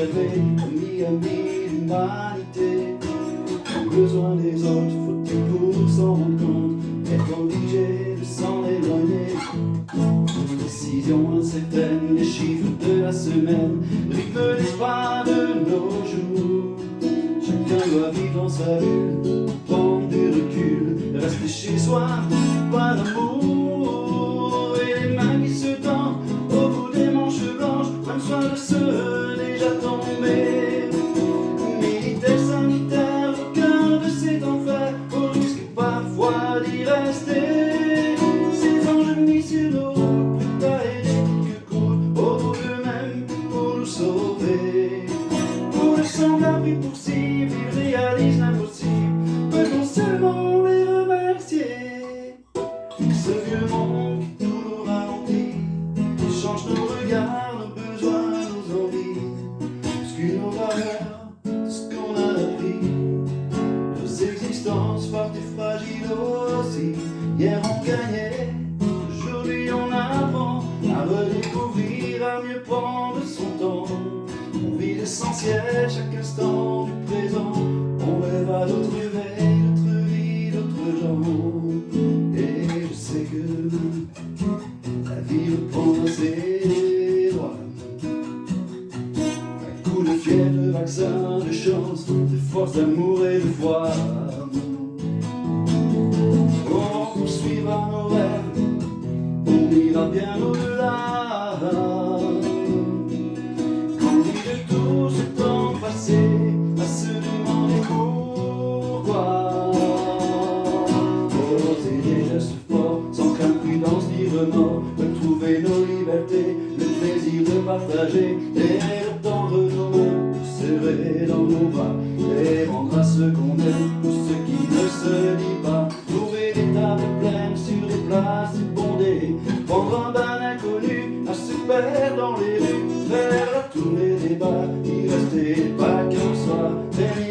préservé, ami, ami, l'humanité. Besoin des autres, faut-il pour s'en rendre compte, être obligé de s'en éloigner. Décision incertaine, les chiffres de la semaine, rythme les pas de nos jours. Chacun doit vivre dans sa bulle, prendre du recul, rester chez soi, pas d'amour. Et les mains qui se tendent au bout des manches blanches, même soit le seul à redécouvrir, à mieux prendre son temps. On vit l'essentiel chaque instant du présent. On rêve à d'autres éveils, d'autres vies, d'autres gens. Et je sais que la vie reprend ses droits. Un coup de fièvre, de vaccin, de chance, de force, d'amour et de foi. On poursuivra nos rêves, on ira bien au-delà. Oh. il restait pas comme ça.